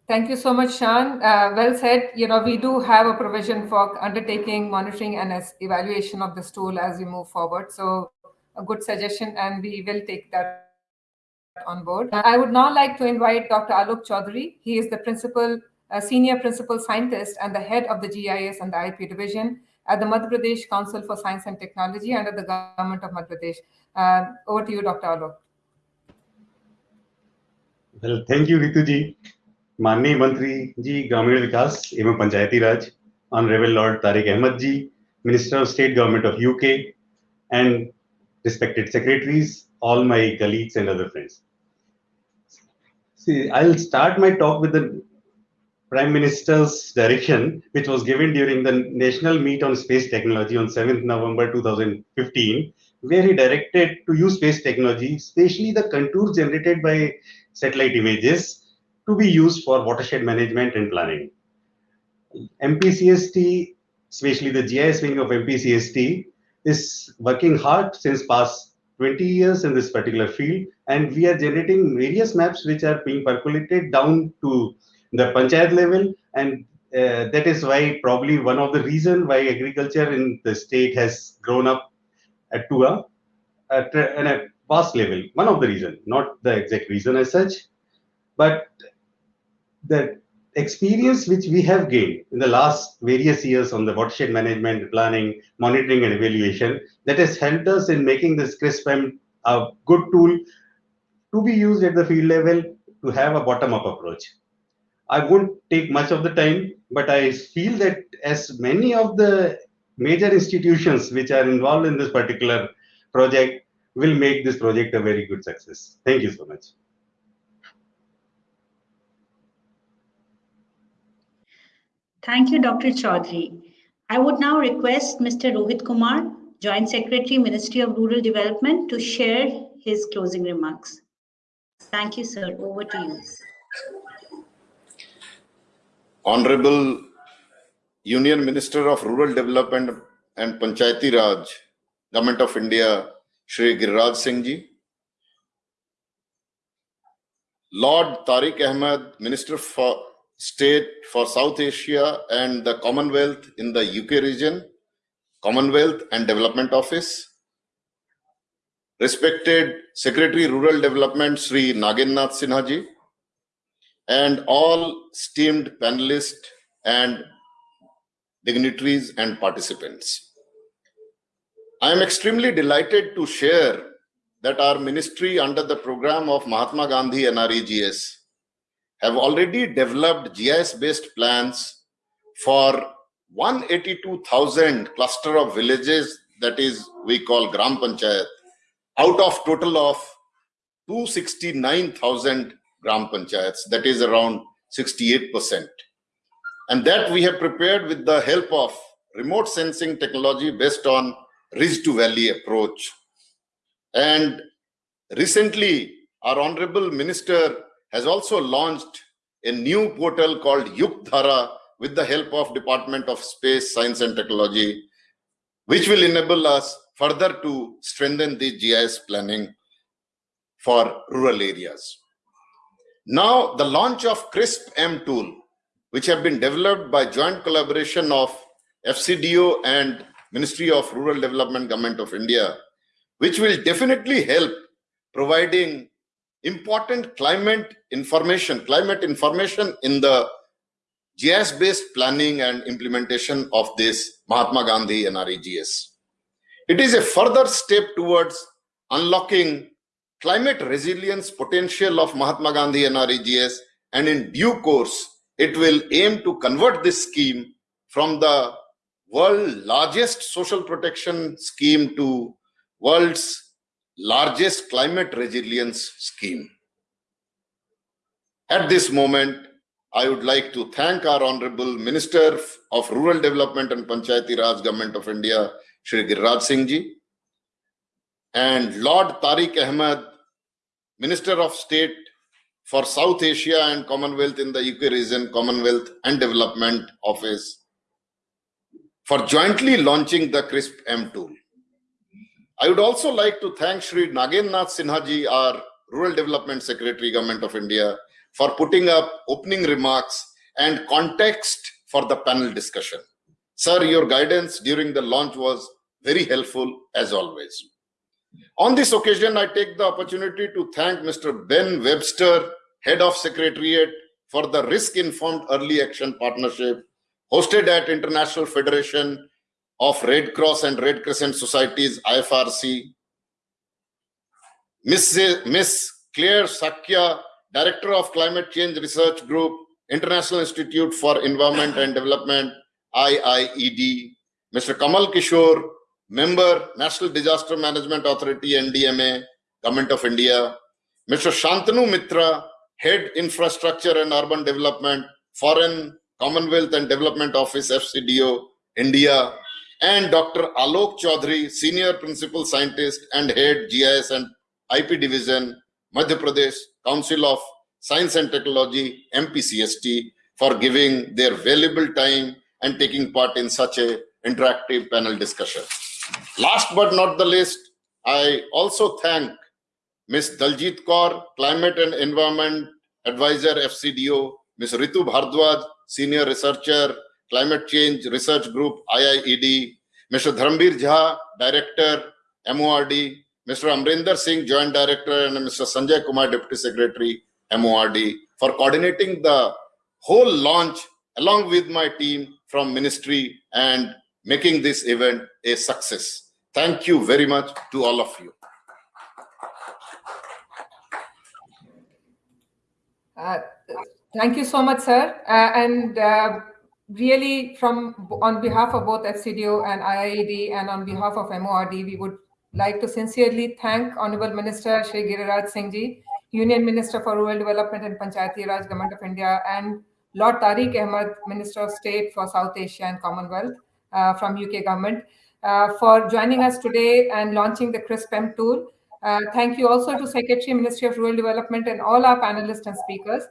Thank you so much, Shan. Uh, well said. You know, we do have a provision for undertaking monitoring and evaluation of this tool as we move forward. So a good suggestion, and we will take that on board. I would now like to invite Dr. Alok Chaudhary. He is the principal, uh, senior principal scientist and the head of the GIS and the IP division at the Madhya Pradesh Council for Science and Technology under the government of Madhya Pradesh. Uh, over to you, Dr. Alok. Well, thank you, Rituji. माननीय मंत्री जी ग्रामीण विकास एवं पंचायती राज honourable Lord Tariq Ahmad ji minister of state government of UK and respected secretaries all my colleagues and other friends see i'll start my talk with the prime minister's direction which was given during the national meet on space technology on 7th november 2015 where he directed to use space technology especially the contours generated by satellite images to be used for watershed management and planning. MPCST, especially the GIS wing of MPCST, is working hard since past 20 years in this particular field, and we are generating various maps which are being percolated down to the panchayat level, and uh, that is why probably one of the reason why agriculture in the state has grown up at to a, at a vast level. One of the reason, not the exact reason as such, but the experience which we have gained in the last various years on the watershed management, planning, monitoring, and evaluation that has helped us in making this CRISPM a good tool to be used at the field level to have a bottom-up approach. I won't take much of the time, but I feel that as many of the major institutions which are involved in this particular project will make this project a very good success. Thank you so much. Thank you, Dr. Chaudhary. I would now request Mr. Rohit Kumar, Joint Secretary, Ministry of Rural Development, to share his closing remarks. Thank you, sir. Over to you. Honorable Union Minister of Rural Development and Panchayati Raj, Government of India, Shri Giriraj Singh Ji, Lord Tariq Ahmad, Minister for state for South Asia and the Commonwealth in the UK Foreign, Commonwealth and Development Office. Respected Secretary Rural Development Sri Nagendra Nath Sinhaji and all esteemed panelists and dignitaries and participants. I am extremely delighted to share that our ministry under the program of Mahatma Gandhi NREGS have already developed GIS-based plans for 182,000 cluster of villages that is we call Gram Panchayat out of total of 269,000 Gram Panchayats that is around 68%. And that we have prepared with the help of remote sensing technology based on ridge to valley approach. And recently our honorable minister has also launched a new portal called Yuktdhara with the help of Department of Space, Science and Technology, which will enable us further to strengthen the GIS planning for rural areas. Now, the launch of CRISP-M tool, which have been developed by joint collaboration of FCDO and Ministry of Rural Development Government of India, which will definitely help providing important climate information, climate information in the GIS-based planning and implementation of this Mahatma Gandhi NREGS. It is a further step towards unlocking climate resilience potential of Mahatma Gandhi NREGS and in due course, it will aim to convert this scheme from the world largest social protection scheme to world's largest climate resilience scheme. At this moment, I would like to thank our Honorable Minister of Rural Development and Panchayati Raj Government of India, Shri Giriraj Singh Ji, and Lord Tariq Ahmad, Minister of State for South Asia and Commonwealth in the UK region, Commonwealth and Development Office, for jointly launching the CRISP M tool. I would also like to thank Shri Nagendra Nath Sinhaji, our Rural Development Secretary, Government of India, for putting up opening remarks and context for the panel discussion. Sir, your guidance during the launch was very helpful as always. On this occasion, I take the opportunity to thank Mr. Ben Webster, Head of Secretariat, for the Risk-Informed Early Action Partnership hosted at International Federation of Red Cross and Red Crescent Societies, IFRC. Ms. Clare Shakya, Director of Climate Change Research Group, International Institute for Environment and Development, IIED. Mr. Kamal Kishore, Member, National Disaster Management Authority, NDMA, Government of India. Mr. Shantanu Mitra, Head Infrastructure and Urban Development, Foreign, Commonwealth and Development Office, FCDO, India. And Dr. Alok Chaudhary, Senior Principal Scientist and Head GIS and IP Division, Madhya Pradesh Council of Science and Technology, MPCST, for giving their valuable time and taking part in such a interactive panel discussion. Last but not the least, I also thank Ms. Daljit Kaur, Climate and Environment Advisor, FCDO, Ms. Ritu Bhardwaj, Senior Researcher, Climate Change Research Group, IIED, Mr. Dharmbir Jha, Director, MORD, Mr. Amrinder Singh, Joint Director, and Mr. Sanjay Kumar, Deputy Secretary, MORD, for coordinating the whole launch along with my team from ministry and making this event a success. Thank you very much to all of you. Uh, thank you so much, sir. Uh, and uh, really, from on behalf of both FCDO and IIED, and on behalf of MORD, we would like to sincerely thank Honorable Minister Shri Giriraj Singh Ji, Union Minister for Rural Development and Panchayati Raj Government of India, and Lord Tariq Ahmad, Minister of State for South Asia and Commonwealth uh, from UK government, uh, for joining us today and launching the CRISP-M tool. Uh, thank you also to Secretary, Ministry of Rural Development and all our panelists and speakers.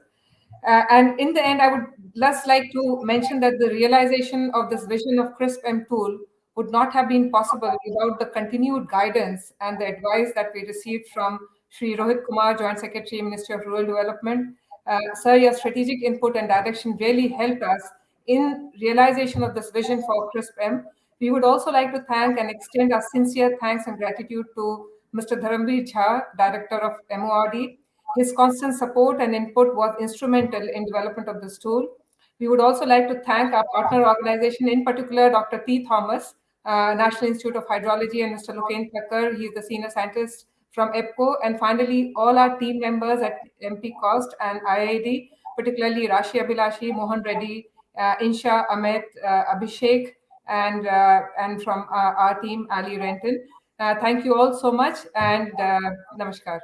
Uh, and in the end, I would just like to mention that the realization of this vision of CRISP-M tool would not have been possible without the continued guidance and the advice that we received from Sri Rohit Kumar, Joint Secretary, Ministry of Rural Development. Uh, sir, your strategic input and direction really helped us in realization of this vision for CRISP-M. We would also like to thank and extend our sincere thanks and gratitude to Mr. Dharambir Jha, Director of MORD. His constant support and input was instrumental in development of this tool. We would also like to thank our partner organization, in particular, Dr. T. Thomas, uh, National Institute of Hydrology, and Mr. Loken Thakkar, he's the senior scientist from EPCO, and finally, all our team members at MP Cost and IIED, particularly Rashi Abhilashi, Mohan Reddy, uh, Insha, Amit, uh, Abhishek, and, uh, and from our team, Ali Renton. thank you all so much, and namaskar.